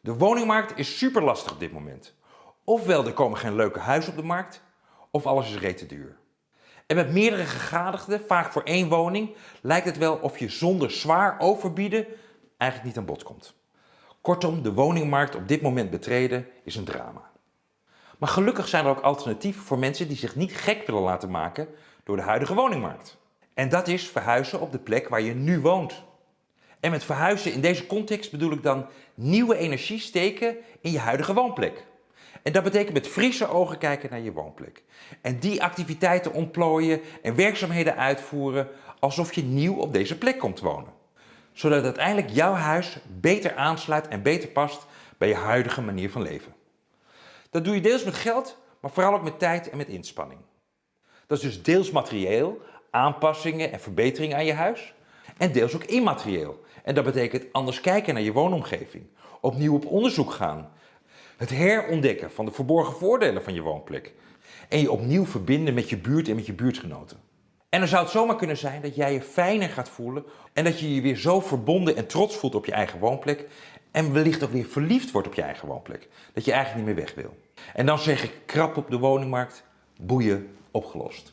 De woningmarkt is super lastig op dit moment. Ofwel er komen geen leuke huizen op de markt, of alles is rete duur. En met meerdere gegadigden, vaak voor één woning, lijkt het wel of je zonder zwaar overbieden eigenlijk niet aan bod komt. Kortom, de woningmarkt op dit moment betreden is een drama. Maar gelukkig zijn er ook alternatieven voor mensen die zich niet gek willen laten maken door de huidige woningmarkt. En dat is verhuizen op de plek waar je nu woont. En met verhuizen in deze context bedoel ik dan nieuwe energie steken in je huidige woonplek. En dat betekent met frisse ogen kijken naar je woonplek. En die activiteiten ontplooien en werkzaamheden uitvoeren alsof je nieuw op deze plek komt wonen. Zodat uiteindelijk jouw huis beter aansluit en beter past bij je huidige manier van leven. Dat doe je deels met geld, maar vooral ook met tijd en met inspanning. Dat is dus deels materieel, aanpassingen en verbeteringen aan je huis. En deels ook immaterieel. En dat betekent anders kijken naar je woonomgeving. Opnieuw op onderzoek gaan. Het herontdekken van de verborgen voordelen van je woonplek. En je opnieuw verbinden met je buurt en met je buurtgenoten. En dan zou het zomaar kunnen zijn dat jij je fijner gaat voelen en dat je je weer zo verbonden en trots voelt op je eigen woonplek en wellicht ook weer verliefd wordt op je eigen woonplek. Dat je eigenlijk niet meer weg wil. En dan zeg ik krap op de woningmarkt, boeien opgelost.